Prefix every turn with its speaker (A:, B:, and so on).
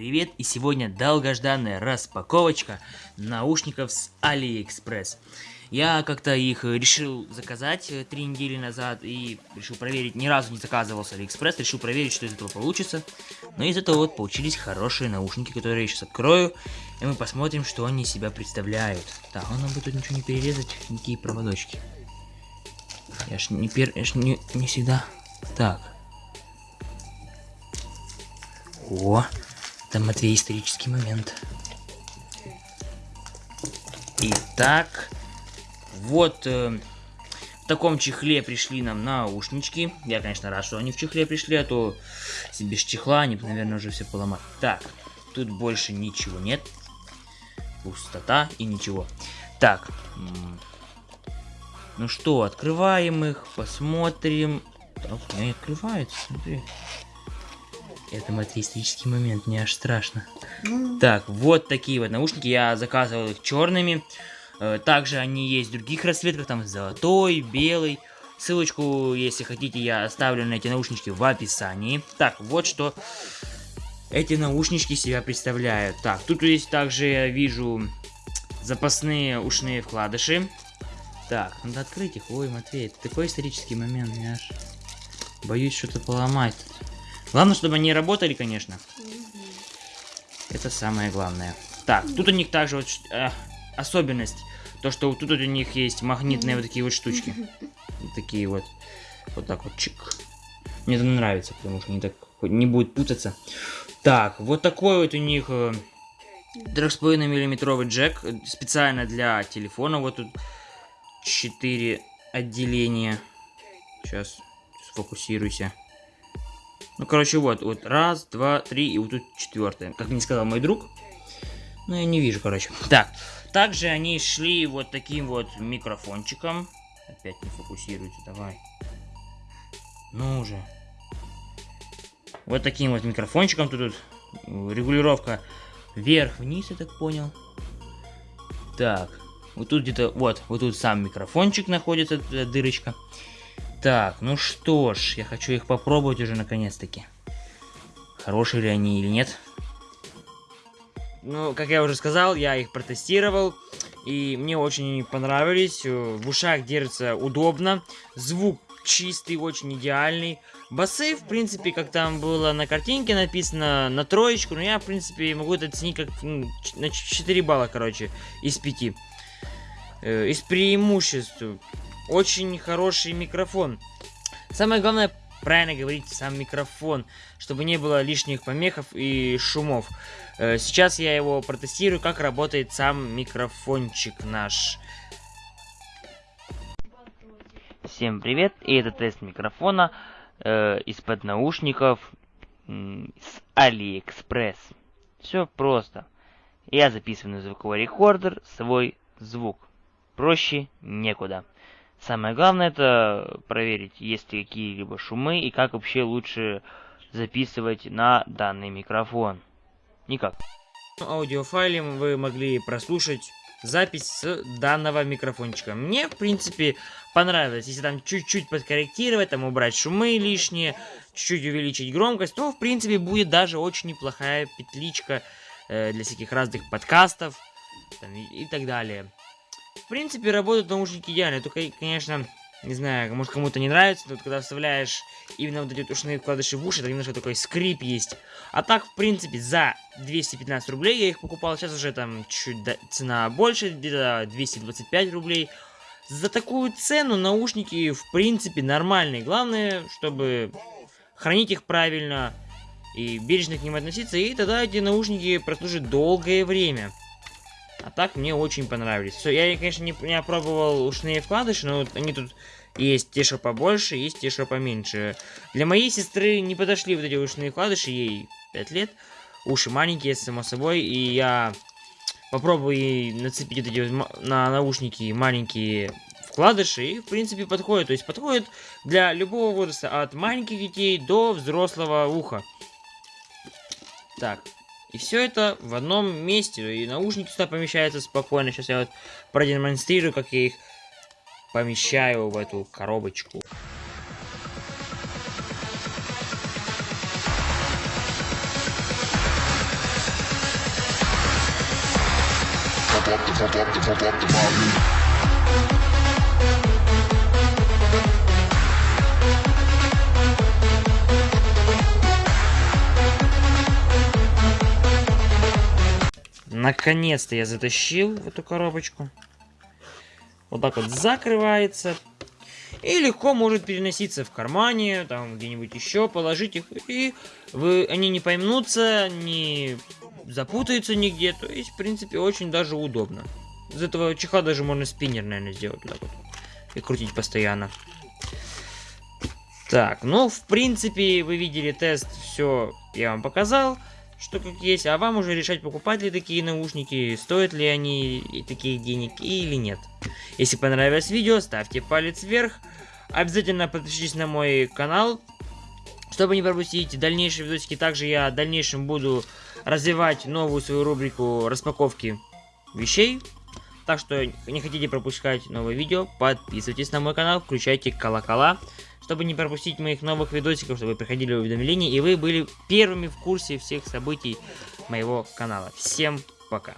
A: привет! И сегодня долгожданная распаковочка наушников с AliExpress. Я как-то их решил заказать э, три недели назад и решил проверить, ни разу не заказывал с AliExpress, решил проверить, что из этого получится. Но из этого вот получились хорошие наушники, которые я сейчас открою, и мы посмотрим, что они себя представляют. Так, он бы тут ничего не перерезать, никакие проводочки. Я ж не пер... Я ж не, не всегда... Так. О, там Матвей исторический момент. Итак, вот э, в таком чехле пришли нам наушнички. Я, конечно, рад, что они в чехле пришли, а то если без чехла они, наверное, уже все поломали. Так, тут больше ничего нет. Пустота и ничего. Так, ну что, открываем их, посмотрим. Так, не открывается, смотри. Это матеистический момент, мне аж страшно. Mm. Так, вот такие вот наушники. Я заказывал их черными. Э, также они есть в других расцветках, там золотой, белый. Ссылочку, если хотите, я оставлю на эти наушнички в описании. Так, вот что эти наушнички себя представляют. Так, тут есть также, я вижу, запасные ушные вкладыши. Так, надо открыть их. Ой, Матвей, это такой исторический момент, я аж боюсь что-то поломать. Главное, чтобы они работали, конечно. Это самое главное. Так, тут у них также вот э, особенность. То, что вот тут у них есть магнитные вот такие вот штучки. Вот такие вот. Вот так вот чик. Мне это нравится, потому что они так не будет путаться. Так, вот такой вот у них э, 3,5 миллиметровый джек. Специально для телефона. Вот тут 4 отделения. Сейчас сфокусируйся. Ну, короче, вот, вот, раз, два, три, и вот тут четвертое. Как мне сказал мой друг. Ну, я не вижу, короче. Так, также они шли вот таким вот микрофончиком. Опять не фокусируется, давай. Ну уже. Вот таким вот микрофончиком. Тут, тут регулировка вверх-вниз, я так понял. Так, вот тут где-то, вот, вот тут сам микрофончик находится, дырочка. Так, ну что ж, я хочу их попробовать уже наконец-таки. Хорошие ли они или нет. Ну, как я уже сказал, я их протестировал. И мне очень понравились. В ушах держится удобно. Звук чистый, очень идеальный. Басы, в принципе, как там было на картинке написано, на троечку. Но я, в принципе, могу это оценить как ну, на 4 балла, короче, из 5. Э, из преимуществ. Очень хороший микрофон. Самое главное, правильно говорить сам микрофон, чтобы не было лишних помехов и шумов. Э, сейчас я его протестирую, как работает сам микрофончик наш. Всем привет, и это тест микрофона э, из-под наушников с AliExpress. Все просто. Я записываю на звуковой рекордер свой звук. Проще некуда. Самое главное это проверить, есть ли какие-либо шумы и как вообще лучше записывать на данный микрофон. Никак. Аудиофайле вы могли прослушать запись с данного микрофончика. Мне, в принципе, понравилось. Если там чуть-чуть подкорректировать, там убрать шумы лишние, чуть-чуть увеличить громкость, то, в принципе, будет даже очень неплохая петличка э, для всяких разных подкастов там, и, и так далее. Принципе, работают наушники идеально, только, конечно, не знаю, может кому-то не нравится, но вот когда вставляешь именно вот эти вот ушные вкладыши в уши, то немножко такой скрип есть. А так, в принципе, за 215 рублей я их покупал, сейчас уже там чуть цена больше, где-то 225 рублей. За такую цену наушники, в принципе, нормальные. Главное, чтобы хранить их правильно и бережно к ним относиться, и тогда эти наушники прослужат долгое время. А так мне очень понравились. Все, я, конечно, не, не опробовал ушные вкладыши, но вот они тут есть те, что побольше, есть те, что поменьше. Для моей сестры не подошли вот эти ушные вкладыши, ей 5 лет. Уши маленькие, само собой, и я попробую ей нацепить вот эти на наушники маленькие вкладыши, и, в принципе, подходит. То есть подходит для любого возраста, от маленьких детей до взрослого уха. Так, и все это в одном месте. И наушники сюда помещаются спокойно. Сейчас я вот продемонстрирую, как я их помещаю в эту коробочку. Pump up the, pump up the, pump up the volume. Наконец-то я затащил эту коробочку. Вот так вот закрывается. И легко может переноситься в кармане, там где-нибудь еще, положить их. И вы, они не поймнутся, не запутаются нигде. То есть, в принципе, очень даже удобно. Из этого чехла даже можно спиннер, наверное, сделать. Так вот. И крутить постоянно. Так, ну, в принципе, вы видели тест, все я вам показал что как есть, а вам уже решать, покупать ли такие наушники, стоят ли они таких денег или нет. Если понравилось видео, ставьте палец вверх, обязательно подпишитесь на мой канал, чтобы не пропустить дальнейшие видосики. Также я в дальнейшем буду развивать новую свою рубрику распаковки вещей. Так что не хотите пропускать новые видео, подписывайтесь на мой канал, включайте колокола чтобы не пропустить моих новых видосиков, чтобы приходили уведомления, и вы были первыми в курсе всех событий моего канала. Всем пока!